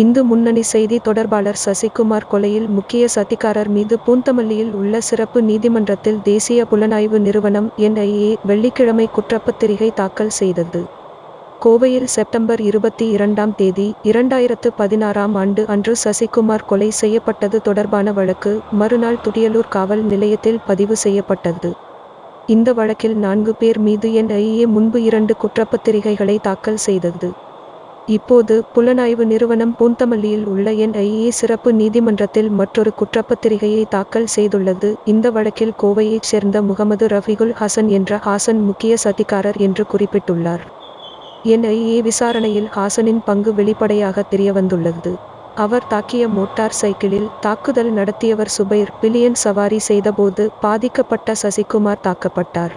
இந்து முன்னணி செய்தி தொடர்பாளர் சசிகுமார் கொலையில் முக்கிய சதிகாரர் மீது பூந்தமல்லியில் உள்ள சிறப்பு நீதிமன்றத்தில் தேசிய புலனாய்வு நிறுவனம் என்ஐஏ வெள்ளிக்கிழமை குற்றப்பத்திரிகை தாக்கல் செய்தது. கோவையில் செப்டம்பர் இருபத்தி இரண்டாம் தேதி இரண்டாயிரத்து பதினாறாம் ஆண்டு அன்று சசிகுமார் கொலை செய்யப்பட்டது தொடர்பான வழக்கு மறுநாள் துடியலூர் காவல் நிலையத்தில் பதிவு செய்யப்பட்டது. இந்த வழக்கில் நான்கு பேர் மீது என்ஐஏ முன்பு இரண்டு குற்றப்பத்திரிகைகளை தாக்கல் செய்தது. இப்போது புலனாய்வு நிறுவனம் பூந்தமல்லியில் உள்ள என்ஐஏ சிறப்பு நீதிமன்றத்தில் மற்றொரு குற்றப்பத்திரிகையை தாக்கல் செய்துள்ளது. இந்த வழக்கில் கோவையைச் சேர்ந்த முகமது ரஃபிகுல் ஹசன் என்ற ஹாசன் முக்கிய சதிகாரர் என்று குறிப்பிட்டுள்ளார். என்ஐஏ விசாரணையில் ஹாசனின் பங்கு வெளிப்படையாக தெரியவந்துள்ளது. அவர் தாக்கிய மோட்டார் சைக்கிளில் தாக்குதல் நடத்தியவர் சுபைர் பிலியன் சவாரி செய்தபோது பாதிக்கப்பட்ட சசிகுமார் தாக்கப்பட்டார்.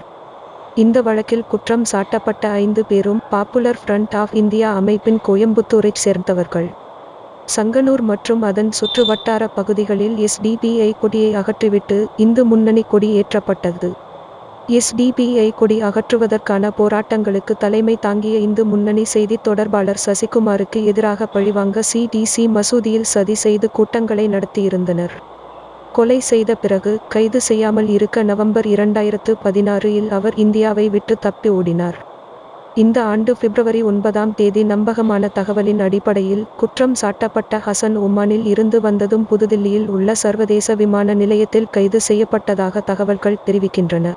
இந்த வழக்கில் குற்றம் சாட்டப்பட்ட ஐந்து பேரும் பாப்புலர் ஃப்ரண்ட் ஆஃப் இந்தியா அமைப்பின் கோயம்புத்தூரைச் சேர்ந்தவர்கள். சங்கனூர் மற்றும் அதன் சுற்றுவட்டார பகுதிகளில் எஸ்டிபிஐ கொடியை அகற்றிவிட்டு இந்து முன்னணி கொடி ஏற்றப்பட்டது. எஸ்டிபிஐ கொடி அகற்றுவதற்கான போராட்டங்களுக்கு தலைமை தாங்கிய இந்து முன்னணி செய்தி தொடர்பாளர் சசிகுமாருக்கு எதிராக பழிவாங்க சிடிசி மசூதியில் சதி செய்து கூட்டங்களை நடத்தியிருந்தனர். கொலை செய்த பிறகு கைது செய்யாமல் இருக்க நவம்பர் இரண்டாயிரத்து பதினாறு இல் அவர் இந்தியாவை விட்டு தப்பி ஓடினார். இந்த ஆண்டு பிப்ரவரி ஒன்பதாம் தேதி நம்பகமான தகவலின் அடிப்படையில் குற்றம் சாட்டப்பட்ட ஹசன் ஒமானில் இருந்து வந்ததும் புதுதில்லியில் உள்ள சர்வதேச விமான நிலையத்தில் கைது செய்யப்பட்டதாக தகவல்கள் தெரிவிக்கின்றன.